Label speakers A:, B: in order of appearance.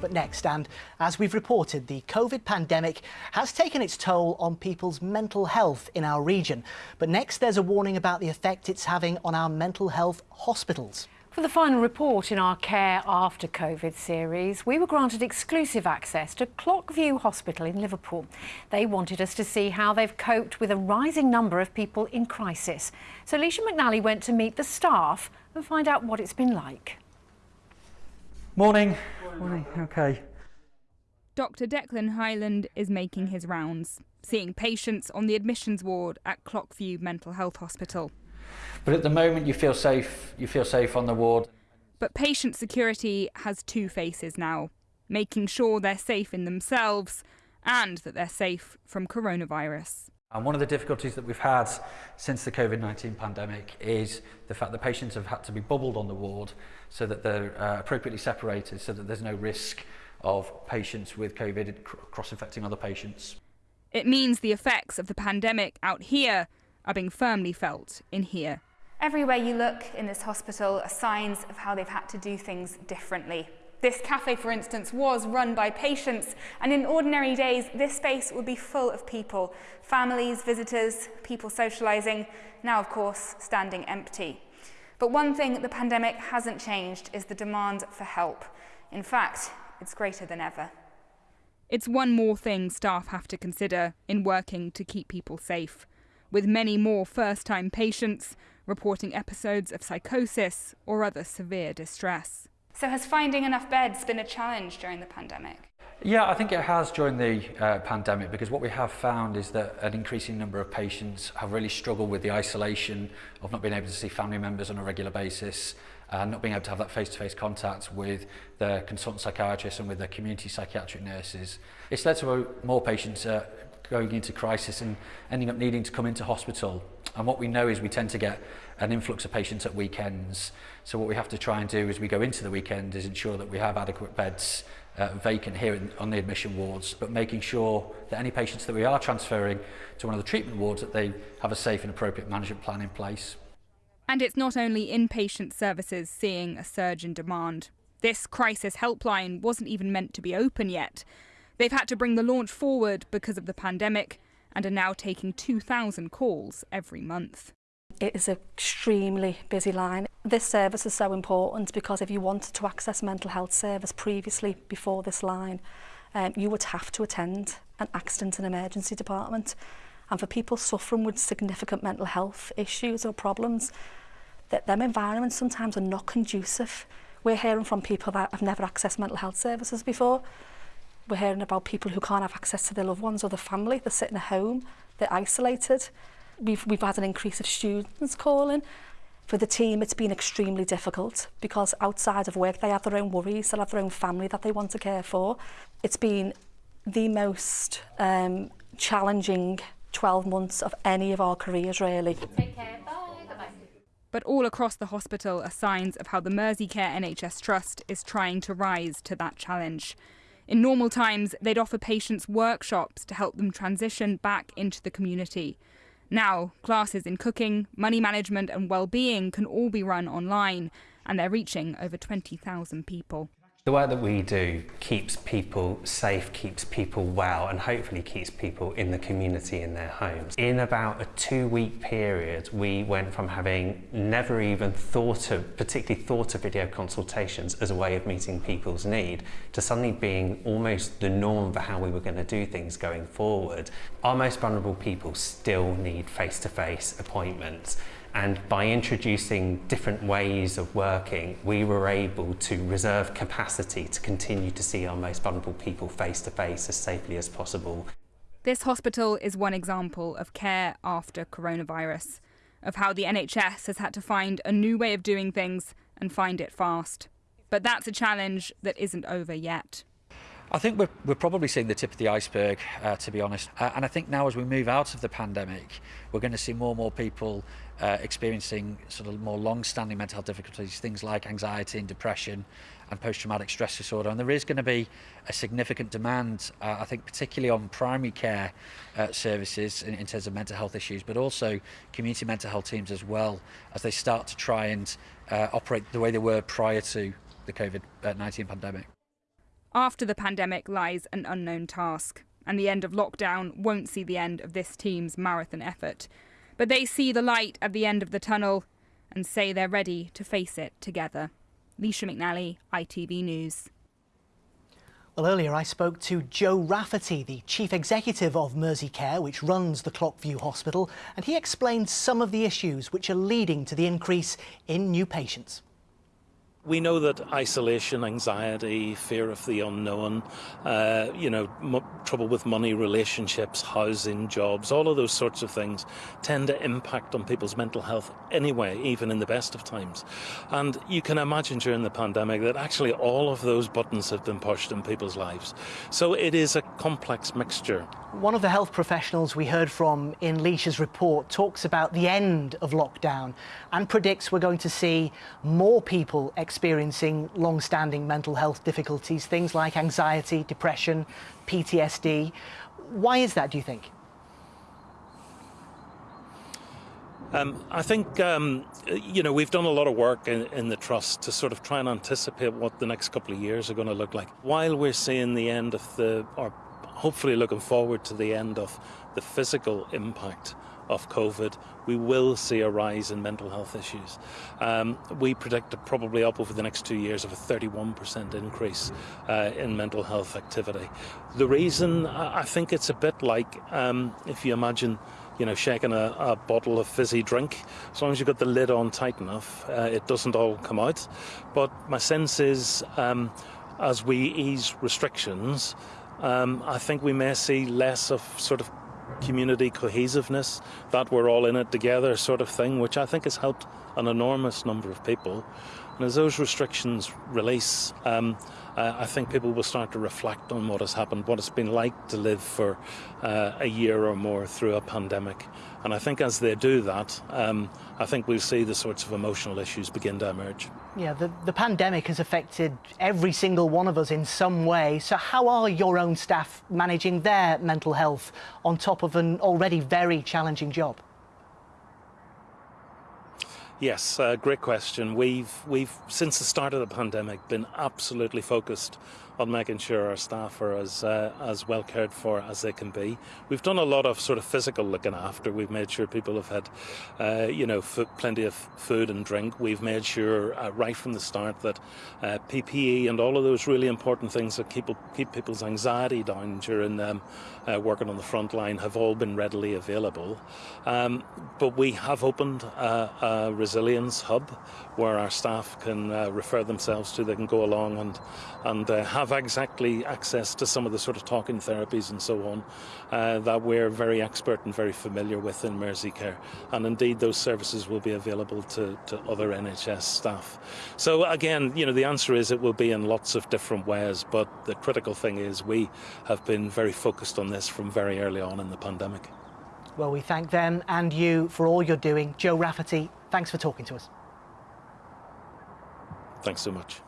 A: But next, and as we've reported, the COVID pandemic has taken its toll on people's mental health in our region. But next, there's a warning about the effect it's having on our mental health hospitals.
B: For the final report in our Care After COVID series, we were granted exclusive access to Clockview Hospital in Liverpool. They wanted us to see how they've coped with a rising number of people in crisis. So Leisha McNally went to meet the staff and find out what it's been like.
C: Morning. Morning. Okay.
D: Dr. Declan Hyland is making his rounds, seeing patients on the admissions ward at Clockview Mental Health Hospital.
C: But at the moment, you feel safe. You feel safe on the ward.
D: But patient security has two faces now making sure they're safe in themselves and that they're safe from coronavirus.
C: And one of the difficulties that we've had since the COVID-19 pandemic is the fact that patients have had to be bubbled on the ward so that they're uh, appropriately separated so that there's no risk of patients with COVID cross-infecting other patients.
D: It means the effects of the pandemic out here are being firmly felt in here.
E: Everywhere you look in this hospital are signs of how they've had to do things differently. This cafe, for instance, was run by patients, and in ordinary days, this space would be full of people families, visitors, people socialising, now, of course, standing empty. But one thing the pandemic hasn't changed is the demand for help. In fact, it's greater than ever.
D: It's one more thing staff have to consider in working to keep people safe with many more first time patients reporting episodes of psychosis or other severe distress.
E: So has finding enough beds been a challenge during the pandemic?
C: Yeah, I think it has during the uh, pandemic because what we have found is that an increasing number of patients have really struggled with the isolation of not being able to see family members on a regular basis and not being able to have that face-to-face -face contact with their consultant psychiatrists and with their community psychiatric nurses. It's led to uh, more patients uh, going into crisis and ending up needing to come into hospital And what we know is we tend to get an influx of patients at weekends. So what we have to try and do as we go into the weekend is ensure that we have adequate beds uh, vacant here in, on the admission wards, but making sure that any patients that we are transferring to one of the treatment wards that they have a safe and appropriate management plan in place.
D: And it's not only inpatient services seeing a surge in demand. This crisis helpline wasn't even meant to be open yet. They've had to bring the launch forward because of the pandemic and are now taking 2,000 calls every month.
F: It is an extremely busy line. This service is so important because if you wanted to access mental health service previously before this line, um, you would have to attend an accident and emergency department. And for people suffering with significant mental health issues or problems, that them environments sometimes are not conducive. We're hearing from people that have never accessed mental health services before. We're hearing about people who can't have access to their loved ones or their family. They're sitting at home, they're isolated. We've, we've had an increase of students calling. For the team, it's been extremely difficult because outside of work, they have their own worries, they have their own family that they want to care for. It's been the most um, challenging 12 months of any of our careers, really. Take care. Bye.
D: But all across the hospital are signs of how the Merseycare NHS Trust is trying to rise to that challenge. In normal times, they'd offer patients workshops to help them transition back into the community. Now, classes in cooking, money management, and well-being can all be run online, and they're reaching over 20,000 people.
G: The work that we do keeps people safe, keeps people well, and hopefully keeps people in the community in their homes. In about a two week period, we went from having never even thought of, particularly thought of video consultations as a way of meeting people's need, to suddenly being almost the norm for how we were going to do things going forward. Our most vulnerable people still need face-to-face -face appointments. And by introducing different ways of working, we were able to reserve capacity to continue to see our most vulnerable people face to face as safely as possible.
D: This hospital is one example of care after coronavirus, of how the NHS has had to find a new way of doing things and find it fast. But that's a challenge that isn't over yet.
C: I think we're, we're probably seeing the tip of the iceberg, uh, to be honest. Uh, and I think now as we move out of the pandemic, we're going to see more and more people uh, experiencing sort of more long-standing mental health difficulties, things like anxiety and depression and post-traumatic stress disorder. And there is going to be a significant demand, uh, I think, particularly on primary care uh, services in, in terms of mental health issues, but also community mental health teams as well, as they start to try and uh, operate the way they were prior to the COVID-19 uh, pandemic.
D: After the pandemic lies an unknown task, and the end of lockdown won't see the end of this team's marathon effort. But they see the light at the end of the tunnel and say they're ready to face it together. Leisha McNally, ITV News.
A: Well, earlier I spoke to Joe Rafferty, the chief executive of Merseycare, which runs the Clockview Hospital, and he explained some of the issues which are leading to the increase in new patients.
H: We know that isolation, anxiety, fear of the unknown, uh, you know, trouble with money, relationships, housing, jobs, all of those sorts of things tend to impact on people's mental health anyway, even in the best of times. And you can imagine during the pandemic that actually all of those buttons have been pushed in people's lives. So it is a complex mixture.
A: One of the health professionals we heard from in Leisha's report talks about the end of lockdown and predicts we're going to see more people experiencing long standing mental health difficulties, things like anxiety, depression, PTSD. Why is that, do you think?
H: Um, I think um, you know we've done a lot of work in, in, the trust to sort of try and anticipate what the next couple of years are going to look like. While we're seeing the end of the, or hopefully looking forward to the end of the physical impact of COVID, we will see a rise in mental health issues. Um, we predict probably up over the next two years of a 31% increase uh, in mental health activity. The reason, I think it's a bit like um, if you imagine you know, shaking a, a, bottle of fizzy drink. As long as you've got the lid on tight enough, uh, it doesn't all come out. But my sense is, um, as we ease restrictions, um, I think we may see less of sort of community cohesiveness, that we're all in it together sort of thing, which I think has helped an enormous number of people. And as those restrictions release, um, I think people will start to reflect on what has happened, what it's been like to live for uh, a year or more through a pandemic. And I think as they do that, um, I think we'll see the sorts of emotional issues begin to emerge.
A: Yeah, the, the pandemic has affected every single one of us in some way. So, how are your own staff managing their mental health on top of an already very challenging job?
H: Yes, uh, great question. We've we've since the start of the pandemic been absolutely focused on making sure our staff are as uh, as well cared for as they can be. We've done a lot of sort of physical looking after. We've made sure people have had, uh, you know, plenty of food and drink. We've made sure uh, right from the start that uh, PPE and all of those really important things that keep keep people's anxiety down during um, working on the front line have all been readily available. Um, but we have opened a, a, resilience hub where our staff can uh, refer themselves to. They can go along and and have have exactly access to some of the sort of talking therapies and so on uh, that we're very expert and very familiar with in Merseycare. And indeed, those services will be available to, to other NHS staff. So again, you know, the answer is it will be in lots of different ways, but the critical thing is we have been very focused on this from very early on in the pandemic.
A: Well, we thank them and you for all you're doing. Joe Rafferty, thanks for talking to us.
H: Thanks so much.